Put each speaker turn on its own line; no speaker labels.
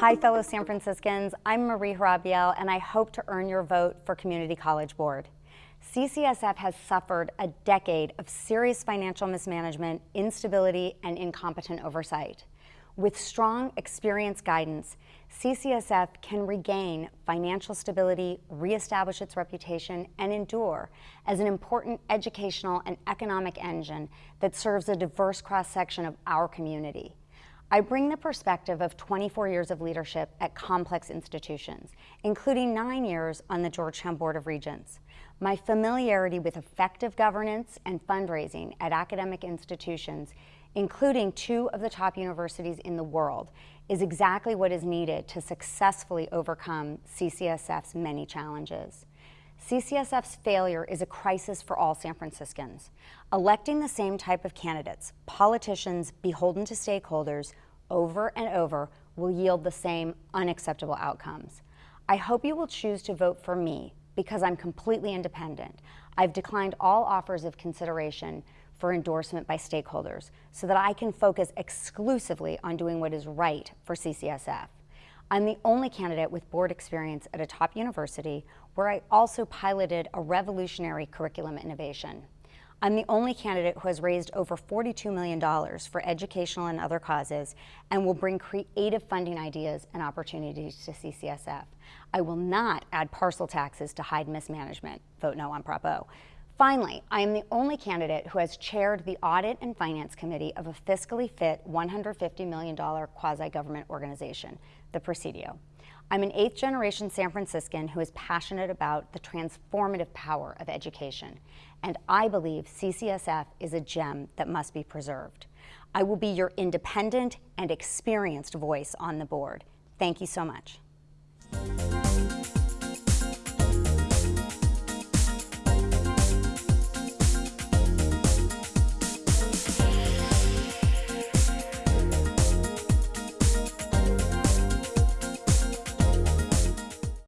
Hi, fellow San Franciscans. I'm Marie Hurabiell, and I hope to earn your vote for Community College Board. CCSF has suffered a decade of serious financial mismanagement, instability, and incompetent oversight. With strong, experienced guidance, CCSF can regain financial stability, reestablish its reputation, and endure as an important educational and economic engine that serves a diverse cross-section of our community. I bring the perspective of 24 years of leadership at complex institutions, including nine years on the Georgetown Board of Regents. My familiarity with effective governance and fundraising at academic institutions, including two of the top universities in the world, is exactly what is needed to successfully overcome CCSF's many challenges. CCSF's failure is a crisis for all San Franciscans. Electing the same type of candidates, politicians beholden to stakeholders, over and over will yield the same unacceptable outcomes. I hope you will choose to vote for me because I'm completely independent. I've declined all offers of consideration for endorsement by stakeholders so that I can focus exclusively on doing what is right for CCSF. I'm the only candidate with board experience at a top university where I also piloted a revolutionary curriculum innovation. I'm the only candidate who has raised over $42 million for educational and other causes and will bring creative funding ideas and opportunities to CCSF. I will not add parcel taxes to hide mismanagement. Vote no on Prop O. Finally, I am the only candidate who has chaired the Audit and Finance Committee of a fiscally fit $150 million quasi-government organization, the Presidio. I'm an eighth generation San Franciscan who is passionate about the transformative power of education, and I believe CCSF is a gem that must be preserved. I will be your independent and experienced voice on the board. Thank you so much.